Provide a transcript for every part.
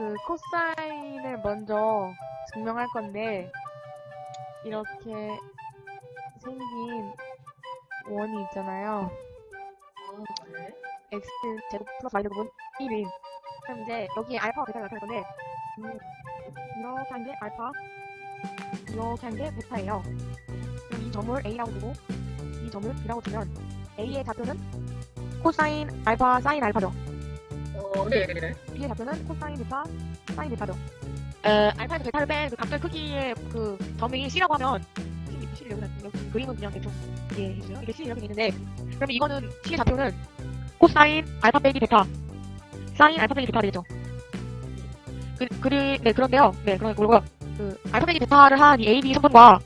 그 코사인을 먼저 증명할 건데 이렇게 생긴 원이 있잖아요. 아, 네. x 제곱 플러스 y 제곱은 1인. 그럼 이제 여기에 알파가 베타가 나타날 건데 음, 이렇게 한 게 알파, 이렇게 한 게 베타예요. 그럼 이 점을 a라고 두고 이 점을 b라고 두면 a의 좌표는 코사인 알파 사인 알파죠. 어, 네 네 네. b의 좌표는 코사인 베타 사인 베타죠. 에, 알파에서 베타를 뺀그 각별 크기의 그 점이 c라고 하면 c, c를 여기다 여기 그림은 그냥 대충 이게 해주세요. 이게 c 이렇게 돼 있는데 그러면 이거는 c의 좌표는 코사인 알파 빼기 베타 사인 알파 빼기 베타 되겠죠. 그, 그리, 네, 그런데요. 네, 그런, 그리고, 그, 알파 빼기 베타를 한 이 A, B 성분과,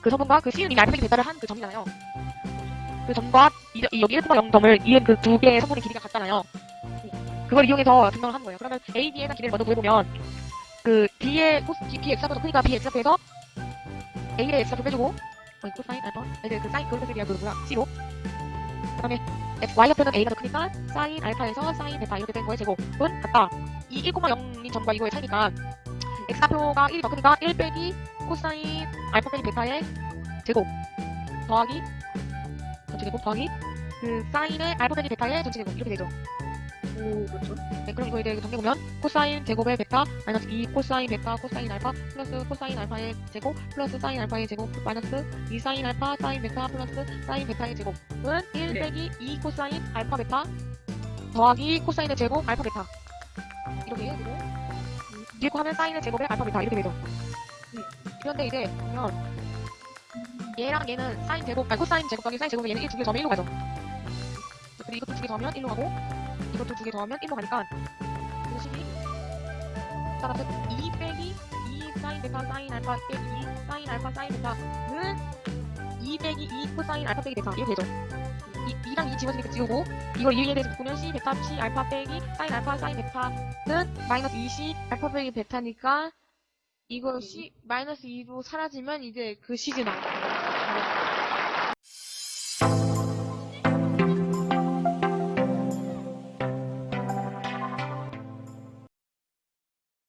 그 성분과 그 C는 이미 알파 빼기 베타를 한 그 점이잖아요. 그 점과, 이, 이 여기 1,0점을 이은 그 두 개의 성분의 길이가 같잖아요. 그걸 이용해서 증명을 하는 거예요. 그러면 A, B의 길이를 먼저 구해보면, 그, B의 코스, B, X가 더 크니까 B, X 앞에서 A의 X가 빼주고, 어, 코사인 알파, 아니, 그 사인, 그것에 대한 그 뭐야, C로. 그 다음에, Y 앞에는 A가 더 크니까, 사인 알파에서 사인 베타 이렇게 된 거의 제곱은 같다. 이 1,0인 점과 이거의 차이니까 x좌표가 1이 더 크니까 1 빼기 코사인 알파 빼기 베타의 제곱 더하기 전체 제곱 더하기 그 사인의 알파 빼기 베타의 전체 제곱 이렇게 되죠. 오, 그렇죠. 네, 그럼 이거 이제 정리해보면 코사인 제곱의 베타 마이너스 2 코사인 베타 코사인 알파 플러스 코사인 알파의 제곱 플러스 사인 알파의 제곱 마이너스 2 사인 알파 사인 베타 플러스 사인 베타의 제곱은 1 네. 빼기 2 코사인 알파 베타 더하기 코사인의 제곱 알파 베타 이렇게 되고 뒤에 거 하면 사인의 제곱의 알파 베타 이렇게 되죠. 그런데 이제 보면 얘랑 얘는 사인 제곱 아니 코사인 제곱 더하기 사인 제곱은 얘는 1 두개 더하면 1로 가죠. 그리고 이것도 두개 더하면 1로 가고 이것도 두 개 더하면 1로 가니까 이 식이 따라서 2 빼기 2 사인 베타 사인 알파 빼기 2 사인 알파 사인 베타는 2 빼기 2 코사인 알파 빼기 베타 이렇게 되죠. 이, 2랑 2 집어지니까 지우고 이걸 2에 대해서 바꾸면 C 베타 C 알파 빼기 사인 알파 사인 베타는 마이너스 2C 알파 빼기 베타니까 이거 C 마이너스 2로 사라지면 이제 그 식이 나와요.